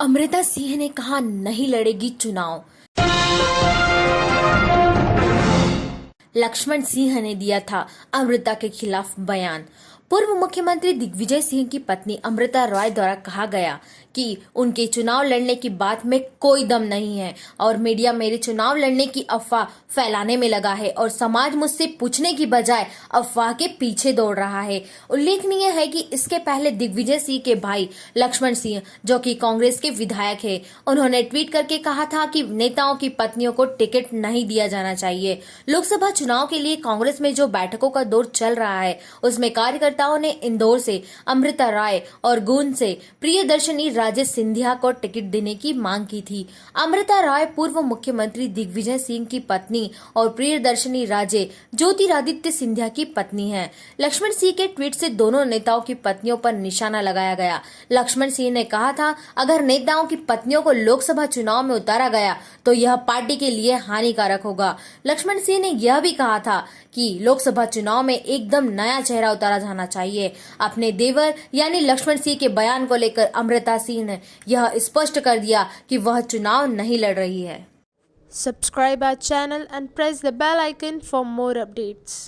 अमृता सिंह ने कहा, नहीं लड़ेगी चुनाव. लक्ष्मण सिंह ने दिया था अमृता के खिलाफ बयान। पूर्व मुख्यमंत्री दिग्विजय सिंह की पत्नी अमृता रॉय द्वारा कहा गया कि उनके चुनाव लड़ने की बात में कोई दम नहीं है और मीडिया मेरे चुनाव लड़ने की अफवाह फैलाने में लगा है और समाज मुझसे पूछने की बजाय अफवाह के पीछे दौड़ रहा है। उल्लेखनीय है कि इसके पहले दिग्विजय सिंह के भाई लक्ष्मण सिंह, जो कि कांग्रेस के विधायक है, उन्होंने ट्वीट करके कहा था कि नेताओं की पत्नियों को टिकट नहीं दिया जाना चाहिए। लोकसभा चुनाव के लिए कांग्रेस में जो बैठकों का दौर चल रहा है, उसमें कार्यकर्ता कार्यकर्ताओं ने इंदौर से अमृता राय और गुन से प्रियदर्शनी राजेश सिंधिया को टिकट देने की मांग की थी। अमृता राय पूर्व मुख्यमंत्री दिग्विजय सिंह की पत्नी और प्रियदर्शनी राजे ज्योतिरादित्य सिंधिया की पत्नी हैं। लक्ष्मण सिंह के ट्वीट से दोनों नेताओं की पत्नियों पर निशाना लगाया गया। लक्ष्मण सिंह ने कहा था, अगर नेताओं की पत्नियों को लोकसभा चुनाव में उतारा गया तो यह पार्टी के लिए हानिकारक होगा। लक्ष्मण सिंह ने यह भी कहा था कि लोकसभा चुनाव में एकदम नया चेहरा उतारा जाना चाहिए अपने देवर, यानी लक्ष्मण सिंह के बयान को लेकर अमृता सिंह ने यह स्पष्ट कर दिया कि वह चुनाव नहीं लड़ रही है subscribe our channel and press the bell icon for more updates.